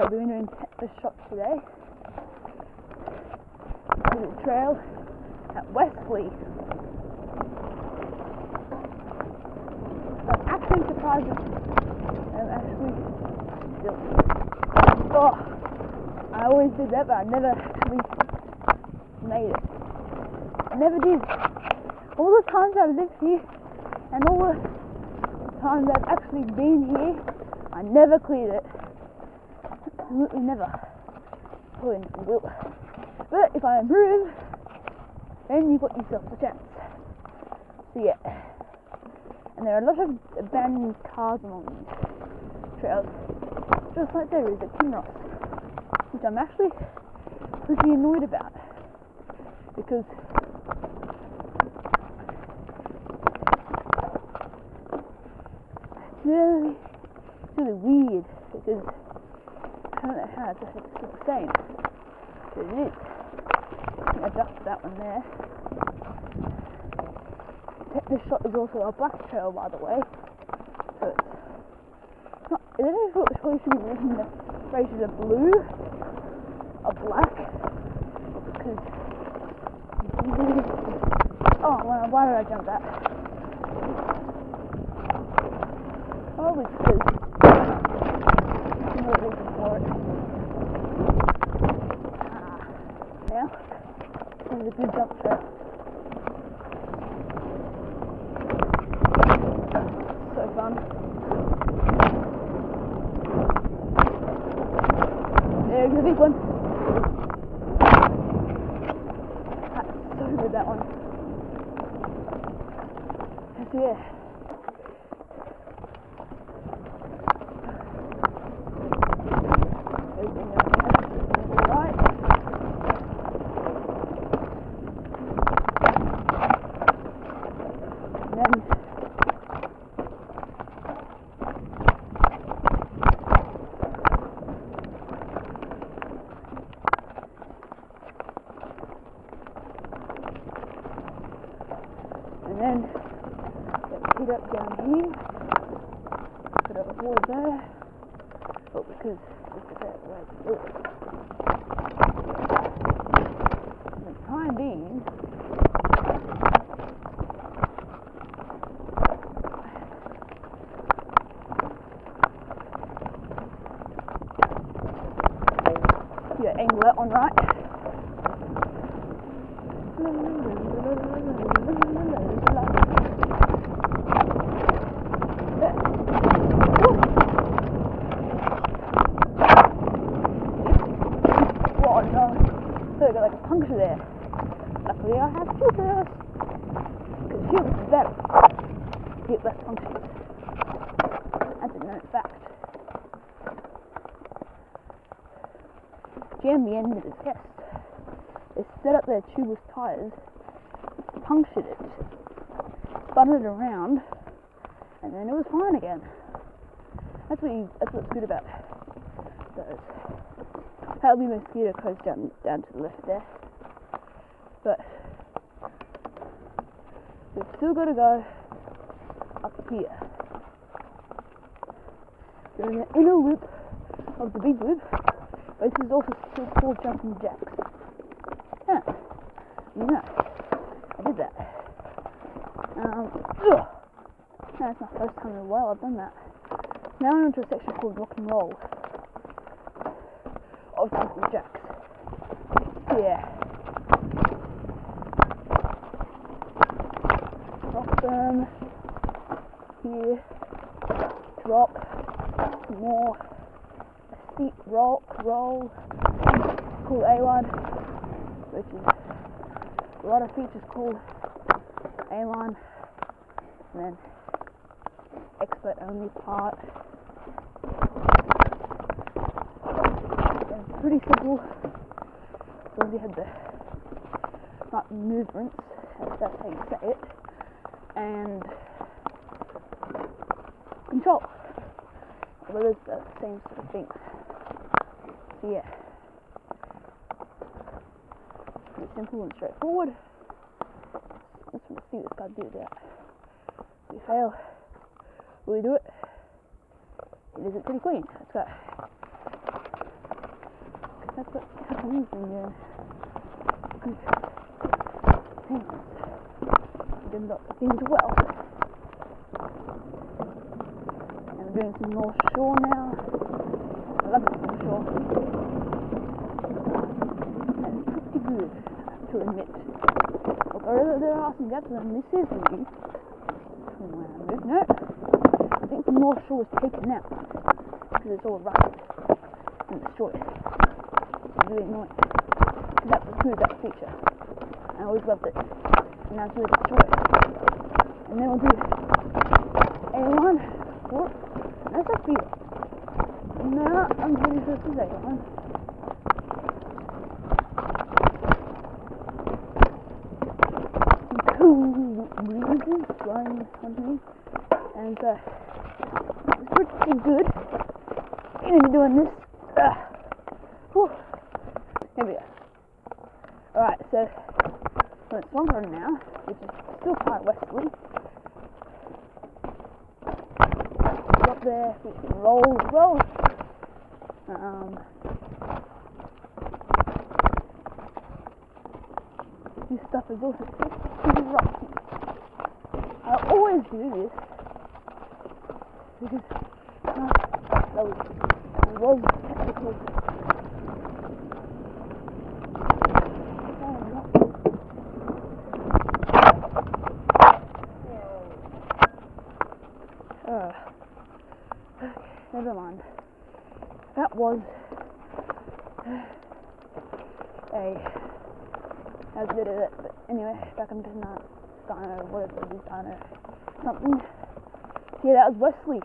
So we're doing the shop today. Little trail at Westley. I'm actually surprised I'm um, actually still. Oh, I always did that, but I never actually made it. I never did. All the times I've lived here and all the times I've actually been here, I never cleared it. Absolutely never. Probably never will. But if I improve, then you've got yourself a chance. So yeah. And there are a lot of abandoned cars along these trails. Just like there is at Kinross. Which I'm actually pretty annoyed about. Because it's really, it's really weird because I don't know how it's the same. It is. I that one there. This shot is also a black trail, by the way. So it's not. I don't know if it should be written the races are blue or black because. Oh, well, why did I jump that? Probably because. There's no reason for it. Ah, yeah. Is a good jump trail. So fun. There's a big one. That's so good, that one. So yeah. Everything else is alright. And then and then let's heat up down here. Put up the water there. But because look at that right there. For the time being Yeah, angle that one right. So I got like a puncture there. Luckily I have scissors. Because scissors is better. Get less punctures. That's a known fact. jammed the end of the test. They set up their tubeless tires, punctured it, spun it around, and then it was fine again. That's what you, that's what's good about those. That'll be mosquito coast down down to the left there. But we've still got to go up here. We're in the inner loop of the big loop. But this is also still called jumping jacks. Yeah. Yeah. I did that. Um, ugh. That's my first time in a while I've done that. Now I'm into a section called rock and roll. Jumping jacks. Yeah. Rock them. Here. Drop. More steep rock roll called A-line, which is a lot of features called A-line, and then expert only part. And pretty simple, as long as you had the right movements, if that's how you say it, and control. Well, it's the same sort of thing. So yeah, pretty simple and straightforward. To see this guy do that. We fail. We do it. It pretty clean. Let's go. Japanese been doing. Good things. Did lots of things well. And we're doing some North Shore now. I love this North Shore. And it's pretty good, I to admit. Although there are some gaps and this is new. From I. No. I think the North Shore was taken out. Because it's all rough and destroyed. It's annoying. Because that was good, that feature. I always loved it. And it's really destroyed. And then we'll do A1. What? That's a few. No, I'm pretty sure this is A1. Cool breezes blowing me. And uh, it's pretty good. You doing this. Uh, whew. Alright, so we're at Swampern now, which is still quite westerly. Up there, we can roll well. Um, this stuff is also pretty rocky. I always do this because uh, that was, that was technical. Oh, no. Uh, okay, never. That was uh, a that was a bit of it, but anyway, back into not Dino, whatever it is, Dino something. Yeah, that was Wesley.